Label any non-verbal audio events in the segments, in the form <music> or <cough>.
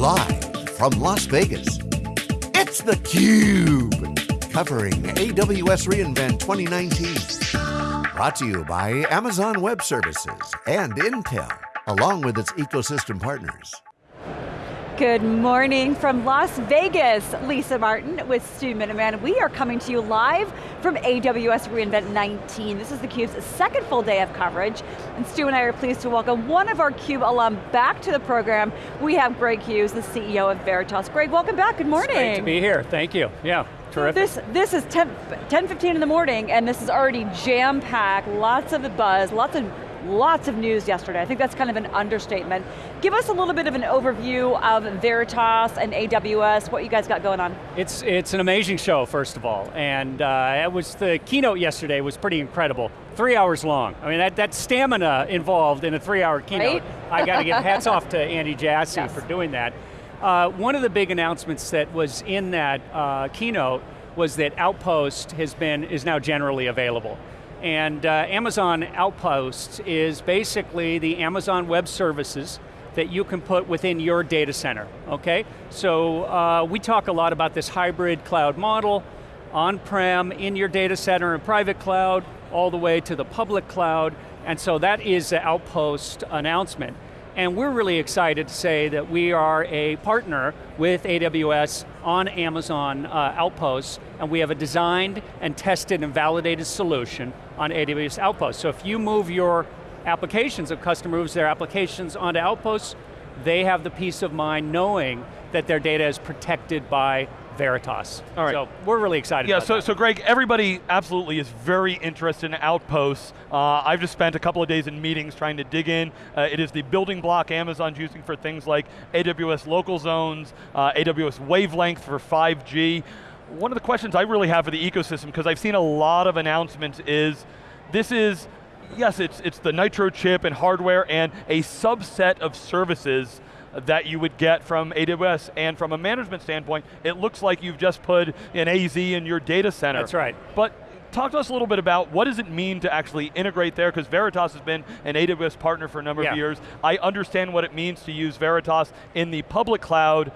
Live from Las Vegas, it's theCUBE. Covering AWS reInvent 2019. Brought to you by Amazon Web Services and Intel, along with its ecosystem partners. Good morning from Las Vegas. Lisa Martin with Stu Miniman. We are coming to you live from AWS reInvent 19. This is theCUBE's second full day of coverage. And Stu and I are pleased to welcome one of our CUBE alum back to the program. We have Greg Hughes, the CEO of Veritas. Greg, welcome back, good morning. It's great to be here, thank you. Yeah, terrific. This, this is 10, 10 15 in the morning and this is already jam-packed, lots of the buzz, lots of Lots of news yesterday. I think that's kind of an understatement. Give us a little bit of an overview of Veritas and AWS, what you guys got going on. It's, it's an amazing show, first of all. And uh, it was, the keynote yesterday was pretty incredible. Three hours long. I mean, that, that stamina involved in a three hour keynote. Right? I got to give hats off to Andy Jassy yes. for doing that. Uh, one of the big announcements that was in that uh, keynote was that Outpost has been, is now generally available. And uh, Amazon Outposts is basically the Amazon Web Services that you can put within your data center, okay? So uh, we talk a lot about this hybrid cloud model, on-prem, in your data center, and private cloud, all the way to the public cloud, and so that is the Outpost announcement. And we're really excited to say that we are a partner with AWS on Amazon uh, Outposts, and we have a designed and tested and validated solution on AWS Outposts. So if you move your applications, if customer moves their applications onto Outposts, they have the peace of mind knowing that their data is protected by Veritas. All right. So we're really excited yeah, so, that. so Greg, everybody absolutely is very interested in Outposts. Uh, I've just spent a couple of days in meetings trying to dig in. Uh, it is the building block Amazon's using for things like AWS local zones, uh, AWS wavelength for 5G. One of the questions I really have for the ecosystem, because I've seen a lot of announcements, is this is, yes, it's, it's the Nitro chip and hardware and a subset of services that you would get from AWS. And from a management standpoint, it looks like you've just put an AZ in your data center. That's right. But talk to us a little bit about what does it mean to actually integrate there, because Veritas has been an AWS partner for a number yeah. of years. I understand what it means to use Veritas in the public cloud,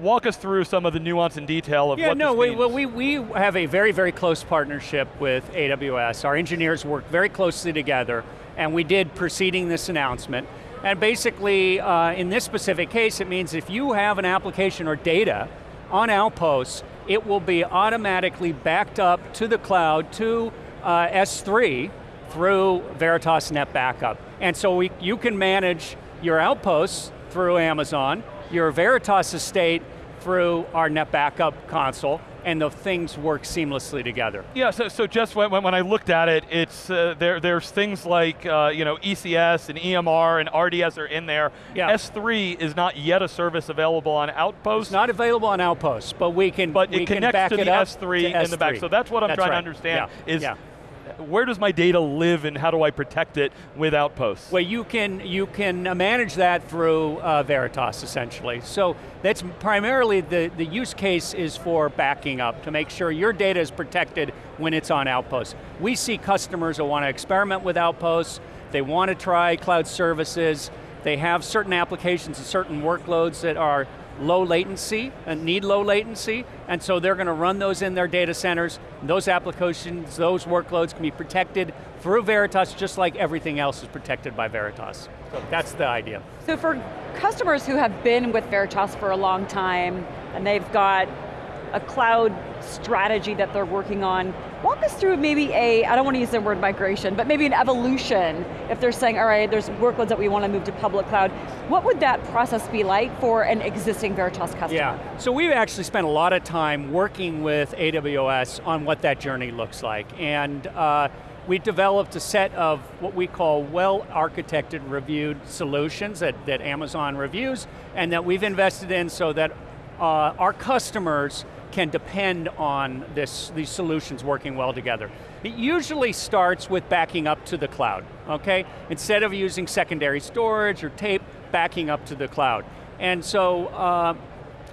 walk us through some of the nuance and detail of yeah, what no, we, well, we, we have a very, very close partnership with AWS. Our engineers work very closely together, and we did preceding this announcement. And basically, uh, in this specific case, it means if you have an application or data on Outposts, it will be automatically backed up to the cloud, to uh, S3, through Veritas Net Backup. And so we, you can manage your Outposts through Amazon, your Veritas estate through our Net Backup console, and the things work seamlessly together. Yeah, so, so just when, when I looked at it, it's, uh, there, there's things like uh, you know, ECS and EMR and RDS are in there. Yeah. S3 is not yet a service available on Outpost. It's not available on Outpost, but we can But we it connects to the S3 in the back. So that's what I'm that's trying right. to understand, yeah. is yeah where does my data live and how do I protect it with Outposts? Well, you can, you can manage that through uh, Veritas, essentially. So that's primarily, the, the use case is for backing up, to make sure your data is protected when it's on Outposts. We see customers who want to experiment with Outposts, they want to try cloud services, they have certain applications and certain workloads that are low latency and need low latency, and so they're going to run those in their data centers. Those applications, those workloads can be protected through Veritas just like everything else is protected by Veritas. So that's the idea. So for customers who have been with Veritas for a long time, and they've got a cloud strategy that they're working on. Walk us through maybe a, I don't want to use the word migration, but maybe an evolution, if they're saying, all right, there's workloads that we want to move to public cloud. What would that process be like for an existing Veritas customer? Yeah, so we've actually spent a lot of time working with AWS on what that journey looks like. And uh, we developed a set of what we call well-architected reviewed solutions that, that Amazon reviews and that we've invested in so that uh, our customers can depend on this, these solutions working well together. It usually starts with backing up to the cloud, okay? Instead of using secondary storage or tape, backing up to the cloud. And so, uh,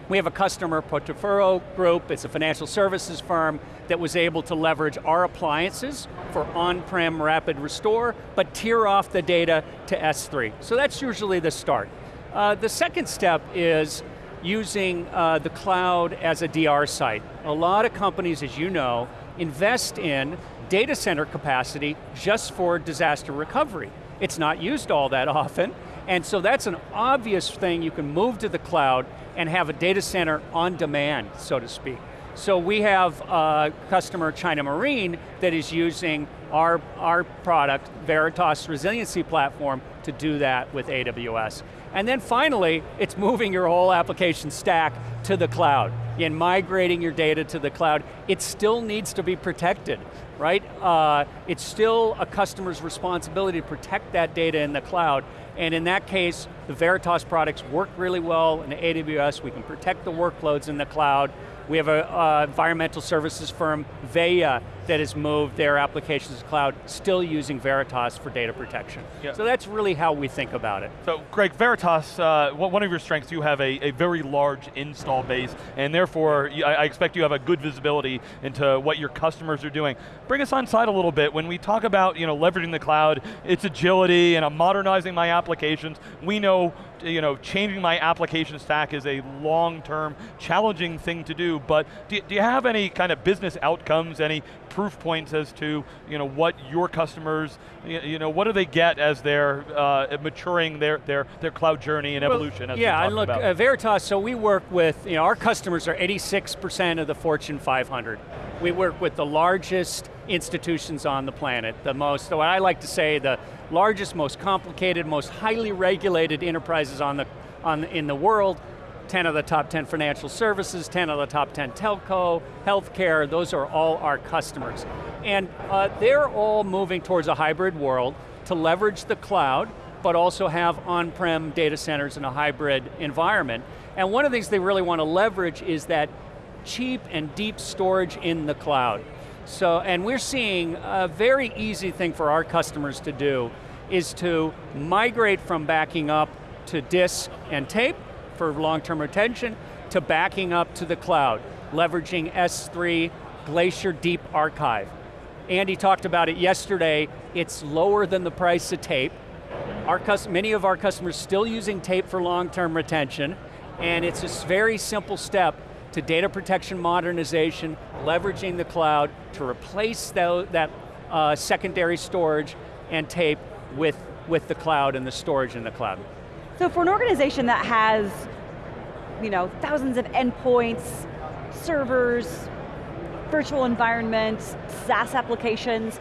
we have a customer, Portofino Group, it's a financial services firm that was able to leverage our appliances for on-prem rapid restore, but tier off the data to S3. So that's usually the start. Uh, the second step is using uh, the cloud as a DR site. A lot of companies, as you know, invest in data center capacity just for disaster recovery. It's not used all that <laughs> often, and so that's an obvious thing you can move to the cloud and have a data center on demand, so to speak. So we have a customer, China Marine, that is using our, our product, Veritas Resiliency Platform, to do that with AWS. And then finally, it's moving your whole application stack to the cloud in migrating your data to the cloud. It still needs to be protected, right? Uh, it's still a customer's responsibility to protect that data in the cloud. And in that case, the Veritas products work really well in AWS. We can protect the workloads in the cloud. We have an environmental services firm, Veolia, that has moved their applications to cloud, still using Veritas for data protection. Yeah. So that's really how we think about it. So Greg, Veritas, uh, one of your strengths, you have a, a, very large install base, and therefore I expect you have a good visibility into what your customers are doing. Bring us on side a little bit, when we talk about you know, leveraging the cloud, its agility and I'm modernizing my applications, we know you know, changing my application stack is a long-term, challenging thing to do, but do, do, you have any kind of business outcomes, any proof points as to you know, what your customers, you know, what do they get as they're uh, maturing their, their, their cloud journey and well, evolution as Yeah, and look, uh, Veritas, so we work with, you know, our customers are 86% of the Fortune 500. We work with the largest institutions on the planet, the most, what I like to say, the largest, most complicated, most highly regulated enterprises on the, on, in the world, 10 of the top 10 financial services, 10 of the top 10 telco, healthcare, those are all our customers. And uh, they're all moving towards a hybrid world to leverage the cloud, but also have on-prem data centers in a hybrid environment. And one of the things they really want to leverage is that cheap and deep storage in the cloud. So, and we're seeing a very easy thing for our customers to do is to migrate from backing up to disk and tape for long-term retention to backing up to the cloud, leveraging S3 Glacier Deep Archive. Andy talked about it yesterday, it's lower than the price of tape. Our many of our customers still using tape for long-term retention, and it's a very simple step to data protection modernization, leveraging the cloud to replace the, that uh, secondary storage and tape with, with the cloud and the storage in the cloud. So for an organization that has you know, thousands of endpoints, servers, virtual environments, SaaS applications,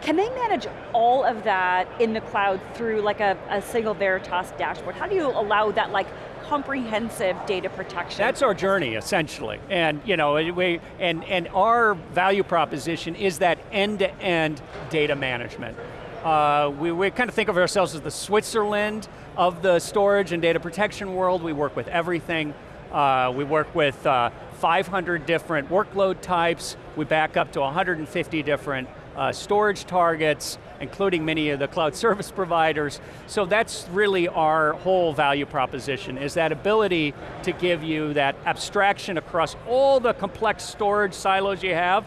can they manage all of that in the cloud through like a, a single Veritas dashboard? How do you allow that like comprehensive data protection. That's our journey, essentially. And you know, we, and, and our value proposition is that end-to-end -end data management. Uh, we, we kind of think of ourselves as the Switzerland of the storage and data protection world. We work with everything. Uh, we work with uh, 500 different workload types. We back up to 150 different uh, storage targets, including many of the cloud <laughs> service providers. So that's really our whole value proposition, is that ability to give you that abstraction across all the complex storage silos you have,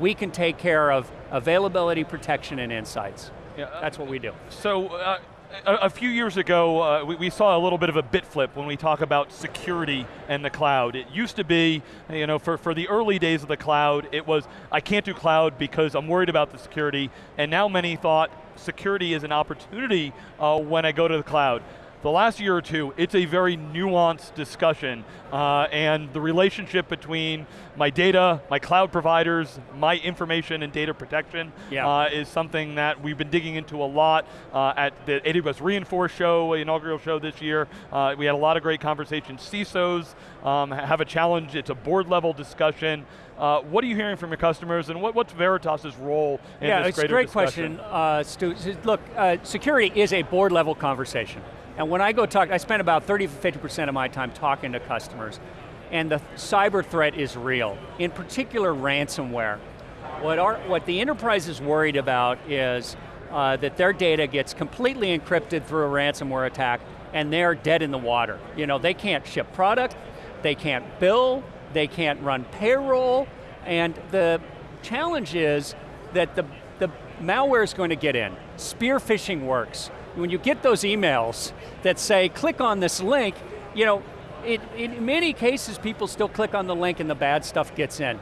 we can take care of availability, protection, and insights. Yeah, uh, That's what we do. So, uh, a, a, few years ago, uh, we, we, saw a little bit of a bit flip when we talk about security and the cloud. It used to be, you know, for, for the early days of the cloud, it was, I can't do cloud because I'm worried about the security, and now many thought security is an opportunity uh, when I go to the cloud the last year or two, it's a very nuanced discussion, uh, and the relationship between my data, my cloud providers, my information and data protection yeah. uh, is something that we've been digging into a lot uh, at the AWS re:Inforce show, inaugural show this year. Uh, we had a lot of great conversations. CISOs um, have a challenge, it's a board level discussion. Uh, what are you hearing from your customers and what, what's Veritas' role in yeah, this greater discussion? Yeah, it's a great question, uh, Stu. Look, security is a board level conversation. And when I go talk, I spend about 30 to 50% of my time talking to customers, and the cyber threat is real, in particular ransomware. What, our, what the enterprise is worried about is uh, that their data gets completely encrypted through a ransomware attack and they're dead in the water. You know, they can't ship product, they can't bill, they can't run payroll, and the challenge is that the, the malware is going to get in. Spear phishing works when you get those emails that say, click on this link, you know, it, in many cases, people still click on the link and the bad stuff gets in.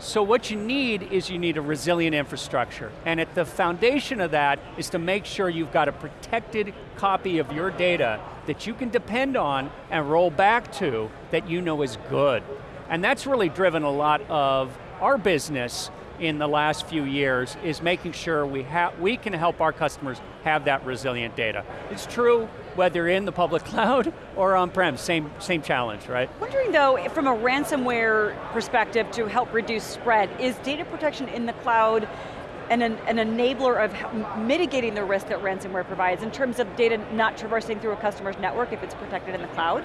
So what you need is you need a resilient infrastructure. And at the foundation of that is to make sure you've got a protected copy of your data that you can depend on and roll back to that you know is good. And that's really driven a lot of our business in the last few years is making sure we, we can help our customers have that resilient data. It's true whether in the public <laughs> cloud or on-prem, same, same challenge, right? Wondering though, from a ransomware perspective to help reduce spread, is data protection in the cloud an, an enabler of mitigating the risk that ransomware provides in terms of data not traversing through a customer's network if it's protected in the cloud?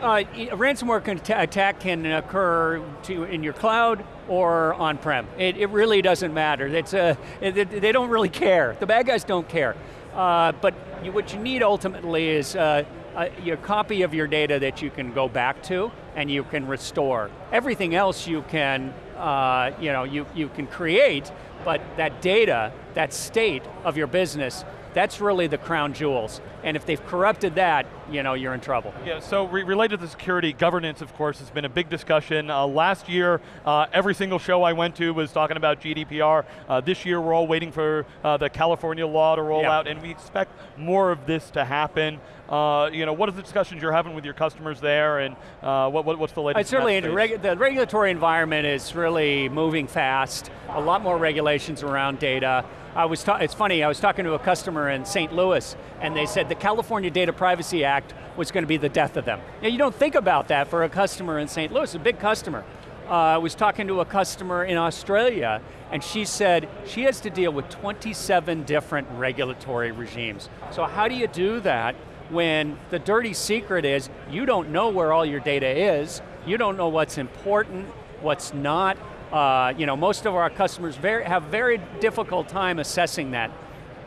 Uh, a ransomware can attack can occur to, in your cloud or on-prem. It, it, really doesn't matter. It's a, it, they don't really care. The bad guys don't care. Uh, but you, what you need ultimately is uh, a, your copy of your data that you can go back to and you can restore. Everything else you can, uh, you know, you, you can create, but that data, that state of your business, that's really the crown jewels. And if they've corrupted that, you know, you're in trouble. Yeah, so re related to security, governance, of course, has been a big discussion. Uh, last year, uh, every single show I went to was talking about GDPR. Uh, this year, we're all waiting for uh, the California law to roll yeah. out, and we expect more of this to happen. Uh, you know, what are the discussions you're having with your customers there, and uh, what, what, what's the latest? certainly, reg the regulatory environment is really moving fast. A lot more regulations around data. I was it's funny, I was talking to a customer in St. Louis, and they said the California Data Privacy Act was going to be the death of them. Now, you don't think about that for a customer in St. Louis, a big customer. Uh, I was talking to a customer in Australia, and she said she has to deal with 27 different regulatory regimes. So how do you do that when the dirty secret is you don't know where all your data is, you don't know what's important, what's not, uh, you know, most of our customers very, have very difficult time assessing that.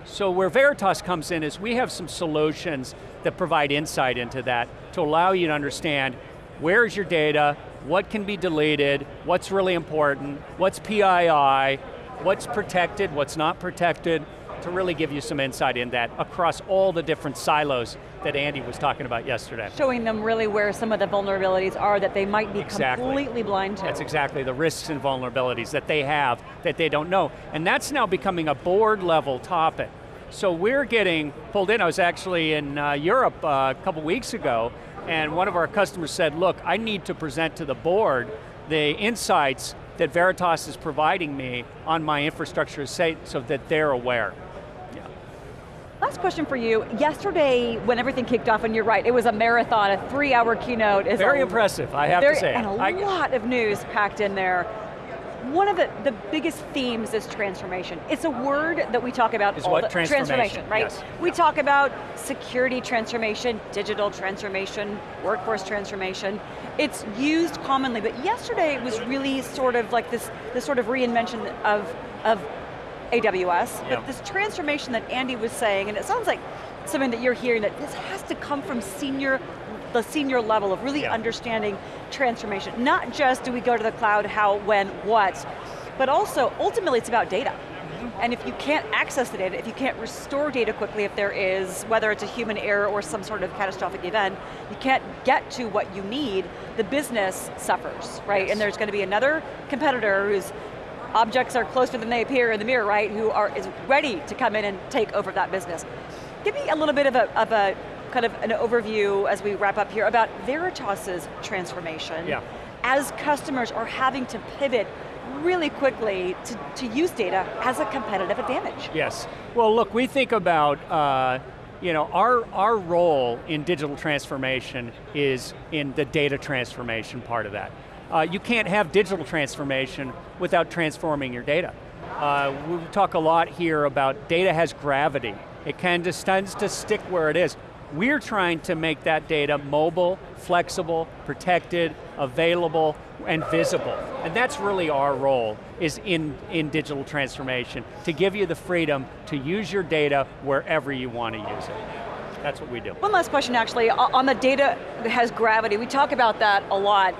So where Veritas comes in is we have some solutions that provide insight into that to allow you to understand where is your data, what can be deleted, what's really important, what's PII, what's protected, what's not protected, to really give you some insight in that across all the different silos that Andy was talking about yesterday. Showing them really where some of the vulnerabilities are that they might be exactly. completely blind to. That's exactly the risks and vulnerabilities that they have that they don't know. And that's now becoming a board level topic. So we're getting pulled in. I was actually in uh, Europe uh, a couple weeks ago, and one of our customers said, look, I need to present to the board the insights that Veritas is providing me on my infrastructure so that they're aware. Last question for you. Yesterday, when everything kicked off, and you're right, it was a marathon, a three hour keynote. Is very a, impressive, I have very, to say. And a I, lot of news packed in there. One of the, the biggest themes is transformation. It's a word that we talk about is all what? the transformation, transformation right? Yes. We talk about security transformation, digital transformation, workforce transformation. It's used commonly, but yesterday it was really sort of like this, this sort of reinvention of, of AWS, but this transformation that Andy was saying, and it sounds like something that you're hearing, that this has to come from senior, the senior level of really understanding transformation. Not just do we go to the cloud, how, when, what, but also, ultimately it's about data. Mm-hmm. And if you can't access the data, if you can't restore data quickly, if there is, whether it's a human error or some sort of catastrophic event, you can't get to what you need, the business suffers, right? Yes. And there's going to be another competitor who's objects are closer than they appear in the mirror, right, who are is ready to come in and take over that business. Give me a little bit of a, of a kind of an overview as we wrap up here about Veritas's transformation yeah. as customers are having to pivot really quickly to, to use data as a competitive advantage. Yes, well look, we think about uh, you know, our, our role in digital transformation is in the data transformation part of that. Uh, you can't have digital transformation without transforming your data. Uh, we talk a lot here about data has gravity. It tends to stick where it is. We're trying to make that data mobile, flexible, protected, available, and visible. And that's really our role, is in, in digital transformation, to give you the freedom to use your data wherever you want to use it. That's what we do. One last question actually, on the data that has gravity, we talk about that a lot.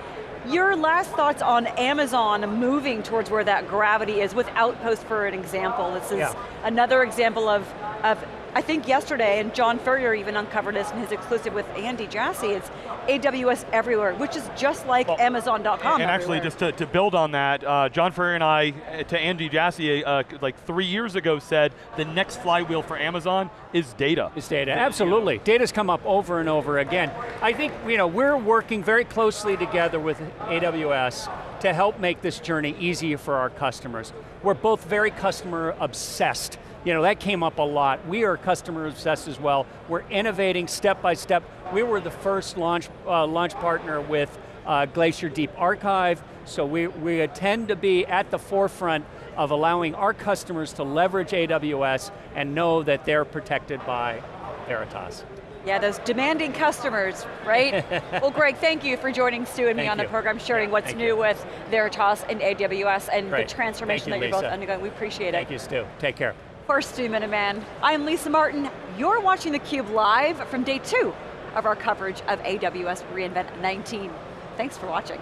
Your last thoughts on Amazon moving towards where that gravity is with Outpost for an example. This is yeah. another example of, of I think yesterday, and John Furrier even uncovered this in his exclusive with Andy Jassy, it's AWS everywhere, which is just like Well, Amazon.com And actually, just to, to build on that, uh, John Furrier and I, uh, to Andy Jassy, uh, like three years ago said, the next flywheel for Amazon is data. Is data, absolutely. Data's come up over and over again. I think you know, we're working very closely together with AWS to help make this journey easier for our customers. We're both very customer obsessed. You know, that came up a lot. We are customer obsessed as well. We're innovating step by step. We were the first launch, uh, launch partner with uh, Glacier Deep Archive, so we, we tend to be at the forefront of allowing our customers to leverage AWS and know that they're protected by Veritas. Yeah, those demanding customers, right? <laughs> well, Greg, thank you for joining Stu and me Thank on the program, sharing Yeah, what's new you. with Veritas and AWS and Great. the transformation you, that you're both undergoing. We appreciate Thank it. Thank you, Stu. Take care. For Stu Miniman, I'm Lisa Martin. You're watching theCUBE live from day two of our coverage of AWS reInvent 19. Thanks for watching.